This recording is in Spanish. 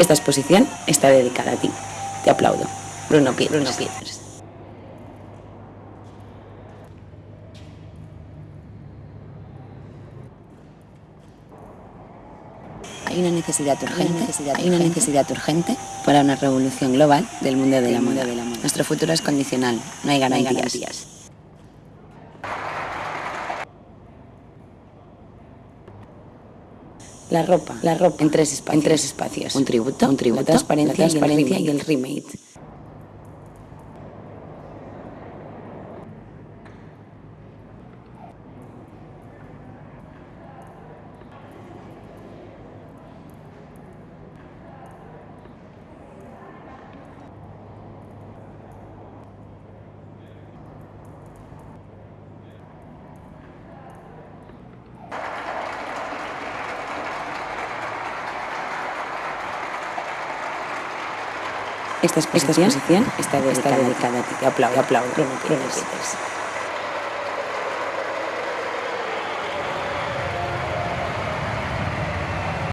Esta exposición está dedicada a ti. Te aplaudo. Bruno Pieters. Bruno Pieters. Hay una necesidad urgente, hay una necesidad urgente para una revolución global del mundo de la moda. Nuestro futuro es condicional, no hay garantías. La ropa, la ropa en tres espacios, en tres espacios. Un tributo, un tributo, la transparencia, la transparencia y el remake. Esta exposición, está dedicada, a ti. Aplaudo, aplaudo. Bruno Pieters.